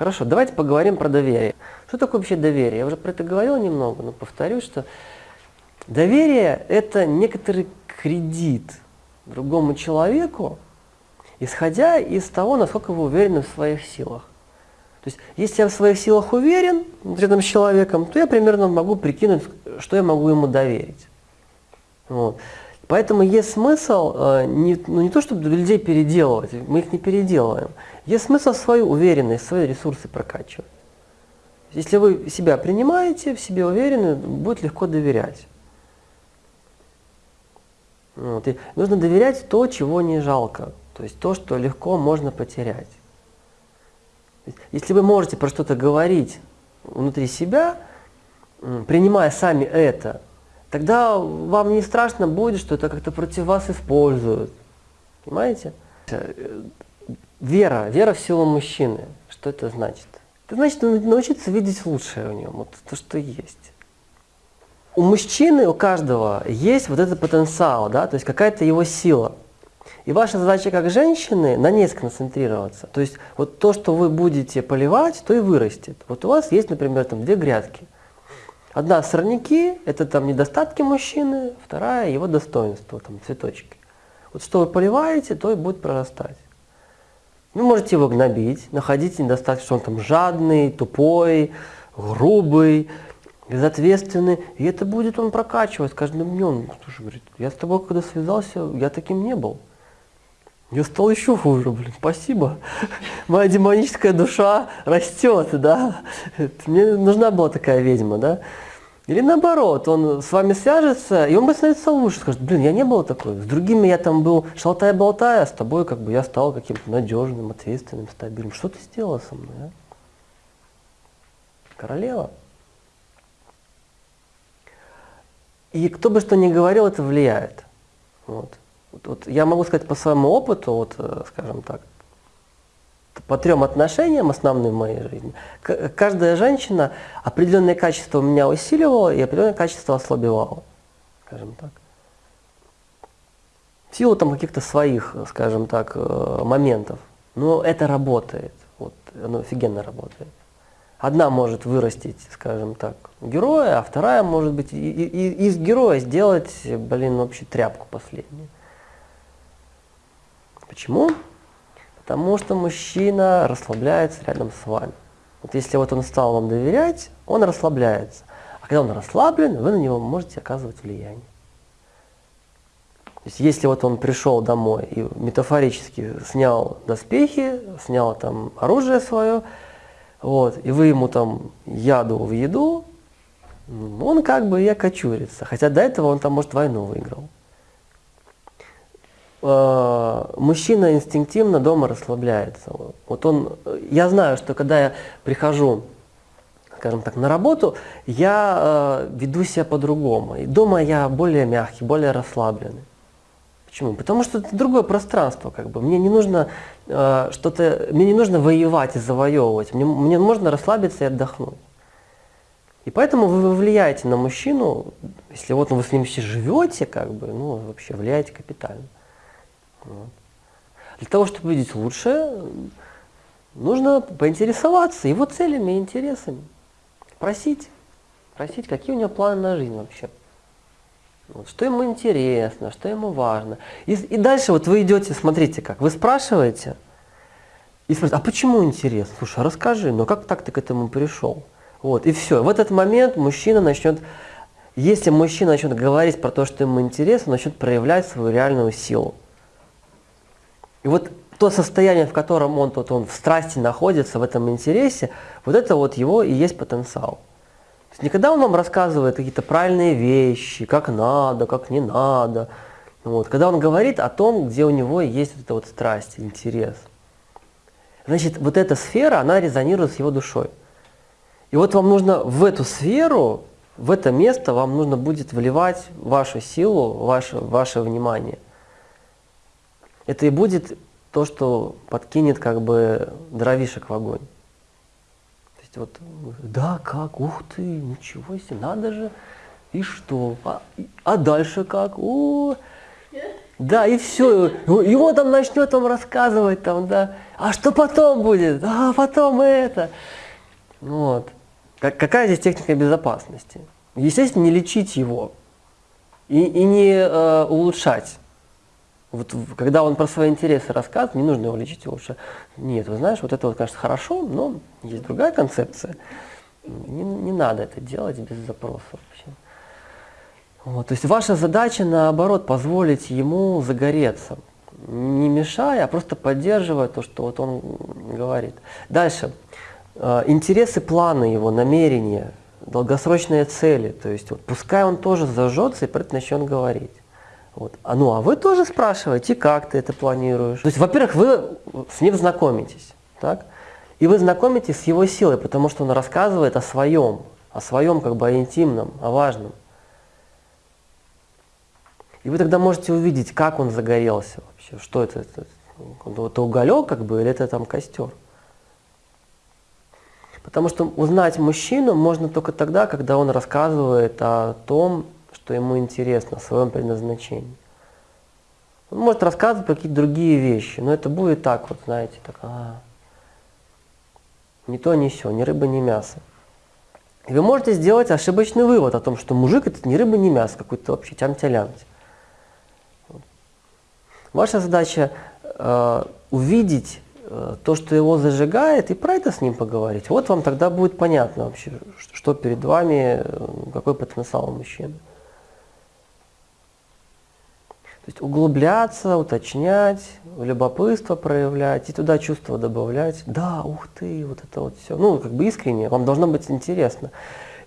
Хорошо, давайте поговорим про доверие. Что такое вообще доверие? Я уже про это говорил немного, но повторюсь, что доверие – это некоторый кредит другому человеку, исходя из того, насколько вы уверены в своих силах. То есть, если я в своих силах уверен рядом с человеком, то я примерно могу прикинуть, что я могу ему доверить. Вот. Поэтому есть смысл э, не, ну, не то, чтобы людей переделывать, мы их не переделываем. Есть смысл свою уверенность, свои ресурсы прокачивать. Если вы себя принимаете, в себе уверены, будет легко доверять. Вот. И нужно доверять то, чего не жалко. То есть то, что легко можно потерять. Если вы можете про что-то говорить внутри себя, принимая сами это, тогда вам не страшно будет, что это как-то против вас используют. Понимаете? Вера, вера в силу мужчины. Что это значит? Это значит научиться видеть лучшее в нем, вот то, что есть. У мужчины, у каждого есть вот этот потенциал, да, то есть какая-то его сила. И ваша задача как женщины на ней сконцентрироваться. То есть вот то, что вы будете поливать, то и вырастет. Вот у вас есть, например, там две грядки – Одна сорняки – это там недостатки мужчины, вторая – его достоинство, там цветочки. Вот что вы поливаете, то и будет прорастать. Вы можете его гнобить, находить недостатки, что он там жадный, тупой, грубый, безответственный. И это будет он прокачивать каждым днем. Слушай, говорит, я с тобой когда связался, я таким не был. Я стал еще хуже, блин, спасибо. Моя демоническая душа растет, да. Мне нужна была такая ведьма, да. Или наоборот, он с вами свяжется, и он будет становиться лучше, скажет, блин, я не был такой. С другими я там был шалтай-болтай, а с тобой как бы я стал каким-то надежным, ответственным, стабильным. Что ты сделала со мной, а? Королева. И кто бы что ни говорил, это влияет. Вот. Вот, вот я могу сказать по своему опыту, вот, э, скажем так, по трем отношениям основным в моей жизни, каждая женщина определенные качества у меня усиливала и определенные качества ослабевала, скажем так. В силу там каких-то своих, скажем так, э, моментов. Но это работает, вот, оно офигенно работает. Одна может вырастить, скажем так, героя, а вторая может быть и, и, из героя сделать, блин, вообще тряпку последнюю. Почему? Потому что мужчина расслабляется рядом с вами. Вот если вот он стал вам доверять, он расслабляется. А когда он расслаблен, вы на него можете оказывать влияние. То есть если вот он пришел домой и метафорически снял доспехи, снял там оружие свое, вот, и вы ему там яду в еду, он как бы и окочурится. Хотя до этого он там, может, войну выиграл. Э, мужчина инстинктивно дома расслабляется. Вот он, я знаю, что когда я прихожу, скажем так, на работу, я э, веду себя по-другому. И дома я более мягкий, более расслабленный. Почему? Потому что это другое пространство, как бы. Мне не нужно э, что-то, мне не нужно воевать и завоевывать. Мне, мне можно расслабиться и отдохнуть. И поэтому вы влияете на мужчину, если вот вы с ним все живете, как бы, ну, вообще влияете капитально. Для того, чтобы видеть лучше, нужно поинтересоваться его целями и интересами. Просить. Просить, какие у него планы на жизнь вообще. Вот, что ему интересно, что ему важно. И, и дальше вот вы идете, смотрите как, вы спрашиваете, и спрашиваете, а почему интересно? Слушай, а расскажи, ну как так ты к этому пришел? Вот, и все. В этот момент мужчина начнет, если мужчина начнет говорить про то, что ему интересно, начнет проявлять свою реальную силу. И вот то состояние, в котором он, тут, он в страсти находится, в этом интересе, вот это вот его и есть потенциал. То есть никогда он вам рассказывает какие-то правильные вещи, как надо, как не надо. Вот. Когда он говорит о том, где у него есть вот эта вот страсть, интерес. Значит, вот эта сфера, она резонирует с его душой. И вот вам нужно в эту сферу, в это место вам нужно будет вливать вашу силу, ваше, ваше внимание – это и будет то, что подкинет как бы дровишек в огонь. То есть вот, да, как, ух ты, ничего себе, надо же, и что, а, а дальше как, о, Да, и все. И он там начнет вам рассказывать, там, да, а что потом будет? А потом это. Вот. Какая здесь техника безопасности? Естественно, не лечить его и, и не э, улучшать. Вот когда он про свои интересы рассказывает, не нужно его лечить улучшать. Нет, вы знаешь, вот это вот, конечно, хорошо, но есть другая концепция. Не, не надо это делать без запроса вообще. Вот, то есть ваша задача, наоборот, позволить ему загореться, не мешая, а просто поддерживая то, что вот он говорит. Дальше. Э, интересы, планы его, намерения, долгосрочные цели. То есть вот, пускай он тоже зажжется и про это начнет говорить. Вот. А, ну, а вы тоже спрашиваете, как ты это планируешь. То есть, во-первых, вы с ним знакомитесь. Так? И вы знакомитесь с его силой, потому что он рассказывает о своем, о своем как бы о интимном, о важном. И вы тогда можете увидеть, как он загорелся вообще, что это, это, это уголек как бы или это там костер. Потому что узнать мужчину можно только тогда, когда он рассказывает о том, что ему интересно, о своем предназначении. Он может рассказывать про какие-то другие вещи, но это будет так вот, знаете, так, а, ни то, ни все, ни рыба, ни мясо. И вы можете сделать ошибочный вывод о том, что мужик это ни рыба, ни мясо, какой-то вообще тям-тялянти. Ваша задача э, увидеть Э, то, что его зажигает, и про это с ним поговорить. Вот вам тогда будет понятно вообще, что перед вами, э, какой потенциал у мужчины. То есть углубляться, уточнять, любопытство проявлять и туда чувства добавлять. Да, ух ты, вот это вот все. Ну, как бы искренне, вам должно быть интересно.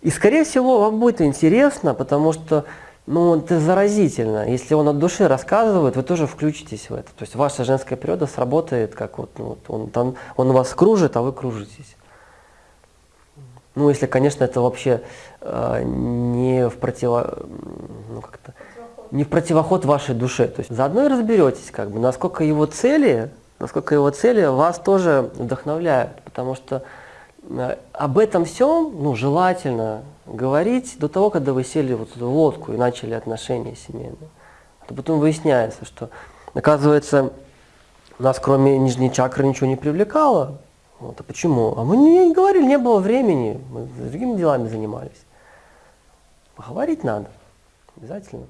И, скорее всего, вам будет интересно, потому что ну, это заразительно. Если он от души рассказывает, вы тоже включитесь в это. То есть ваша женская природа сработает, как вот, ну, он, там, он вас кружит, а вы кружитесь. Ну, если, конечно, это вообще э, не в противо... Ну, как-то, не в противоход вашей душе. То есть заодно и разберетесь, как бы, насколько его цели, насколько его цели вас тоже вдохновляют. Потому что э, об этом всем, ну, желательно говорить до того, когда вы сели вот эту лодку и начали отношения семейные. А потом выясняется, что, оказывается, нас кроме нижней чакры ничего не привлекало. Вот, а почему? А мы не говорили, не было времени, мы другими делами занимались. Поговорить надо, обязательно.